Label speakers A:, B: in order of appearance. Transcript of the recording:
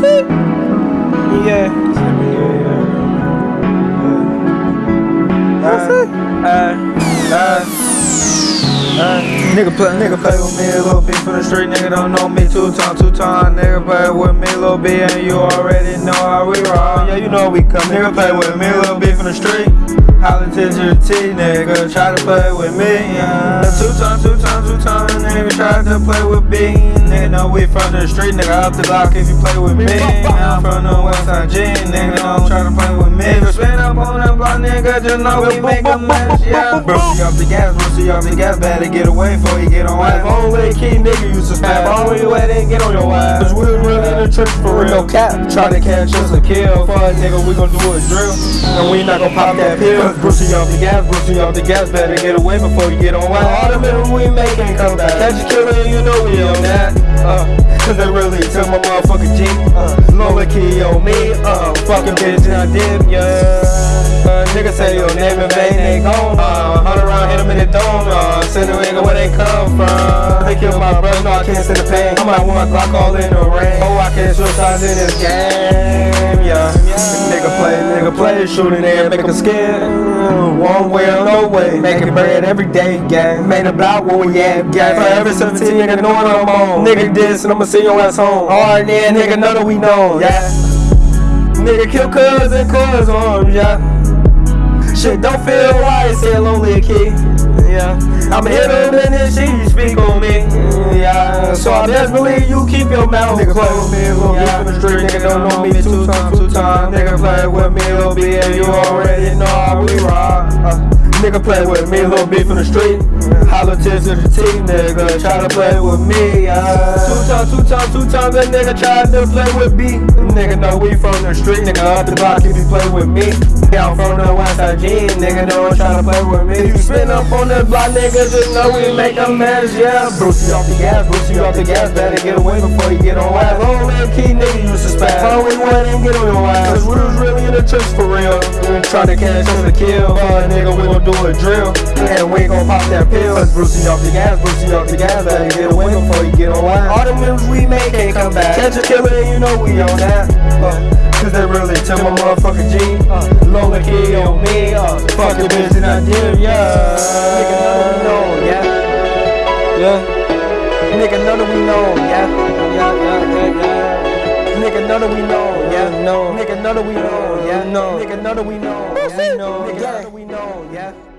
A: it? Yeah. That's it.
B: Uh, uh, uh, nigga play, nigga play with me a little bit for the street. Nigga don't know me two time, two time. Nigga play with me a little bit, and you already know how we roll. Yeah, you know we come. Nigga play with me a little bit from the street. Holla to your T, nigga. Try to play with me, yeah. Two times, two times, two times. Nigga try to play with B. Nigga know we from the street, nigga. Up the block if you play with me. Now I'm from the West Side G, nigga. Don't try to play with me. If you spin up on that block, nigga, just know we make a mess, yeah. Brucey off the gas, Brucey off the gas. Better get away before you get on ass. Only key nigga to snap. Only way they get on your ass. Cause we was really in the trench for real.
A: No cap.
B: Try to catch us a kill. Fuck nigga, we gon' do a drill. And we not gon' pop that pill. Cause Brucey off the gas, Brucey off the gas. Better get away before you get on ass. All the middle we make ain't come back. Catch a killer, and you know we on that. Uh, cause they really took my motherfucking G. Uh, Lola key on me. Uh, fucking bitch, and I did, yeah. Uh, nigga say your name in vain, they gone. Uh, hunt around, hit 'em in the dome. Uh, send a nigga where they come from. They kill my brother, no, I can't stand the pain. I'm at one o'clock all in the rain. Oh, I can't switch sides in this game, yeah. Nigga play, nigga play, shooting make 'em scared. One way way, making bread every day, gang. Made a block we at, gang. Forever 17, nigga, knowing I'm on. Nigga this, and I'ma see your ass home. Hard then, nigga, know that we know, yeah. Nigga kill cuz and cuz on, um, yeah. Shit don't feel right, say lonely kid. Yeah, I'ma hit him and then she speak on me. Yeah, so I best believe you keep your mouth Nigga play with me bit from the street. Nigga don't know me two times, two times. Nigga play with me bit, and you already nigga play with me little bit from the street. Holla to the team, nigga. Try to play with me. Yeah. Two times, two times, two times. That nigga tried to play with me. Nigga know we from the street, nigga. Up the block if you play with me. Yeah, I'm from the West Side G, nigga. Don't try to play with me. You spin up on the block, nigga. Just know we make a mess, yeah. Brucey off the gas, Brucey off the gas. Better get away before you get on ass. Long little key, nigga, you suspect. Only one and get on your ass. Cause we was really in the trench for real. We try to catch us a kill. Uh, nigga, we gon' do a drill. And we gon' pop that pill. Cause Brucey off the gas, Brucey off the gas. Better get away before you get on ass. All the moves we make ain't come back. Catch a killer, you know we on that. Uh, Cause they really took my motherfucking G. Uh, Lola key me. Uh, fucking bitch and I did, yeah. Nigga none we know, yeah. Yeah. Nigga that we know, yeah. Yeah, yeah, yeah, yeah. Nigga know that we know, yeah. No. Nigga know that we know, yeah. No. Nigga know that we know, yeah. No. Nigga know that we know, yeah.